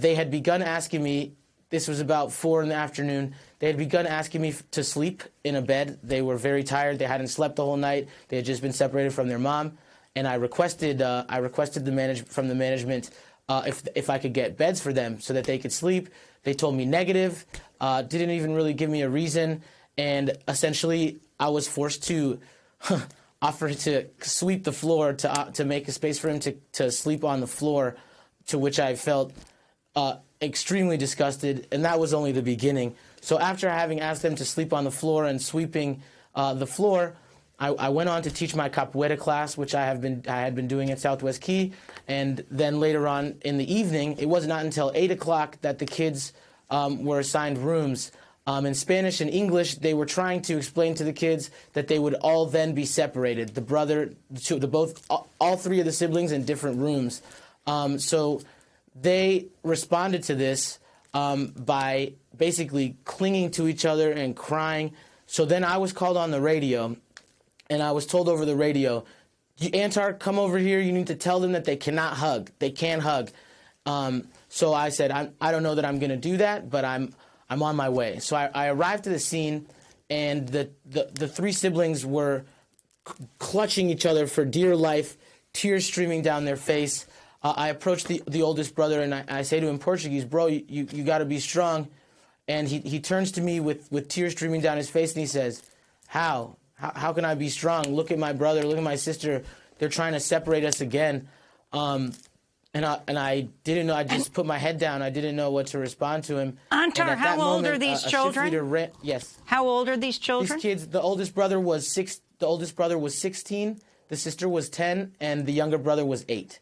they had begun asking me. This was about four in the afternoon. They had begun asking me to sleep in a bed. They were very tired. They hadn't slept the whole night. They had just been separated from their mom, and I requested uh, I requested the manage from the management uh, if if I could get beds for them so that they could sleep. They told me negative. Uh, didn't even really give me a reason, and essentially I was forced to. offer to sweep the floor to uh, to make a space for him to to sleep on the floor, to which I felt uh, extremely disgusted, and that was only the beginning. So after having asked them to sleep on the floor and sweeping uh, the floor, I, I, went on to teach my capoeira class, which I have been I had been doing at Southwest Key, and then later on in the evening, it was not until eight o'clock that the kids um, were assigned rooms. Um, in Spanish and English, they were trying to explain to the kids that they would all then be separated. The brother, the two, the both, all three of the siblings in different rooms. Um, so they responded to this um, by basically clinging to each other and crying. So then I was called on the radio, and I was told over the radio, Antar, come over here. You need to tell them that they cannot hug. They can't hug. Um, so I said, I'm, I do not know that I'm going to do that, but I'm I'm on my way. So I, I arrived to the scene, and the, the, the three siblings were clutching each other for dear life, tears streaming down their face. Uh, I approach the, the oldest brother and I, I say to him in Portuguese, bro, you, you, you got to be strong. And he, he turns to me with, with tears streaming down his face and he says, how? how? How can I be strong? Look at my brother, look at my sister. They're trying to separate us again. Um, and I, and I didn't know. I just put my head down. I didn't know what to respond to him. Antar, how old moment, are these children? Ran, yes. How old are these children? These kids. The oldest brother was six. The oldest brother was 16. The sister was 10, and the younger brother was eight.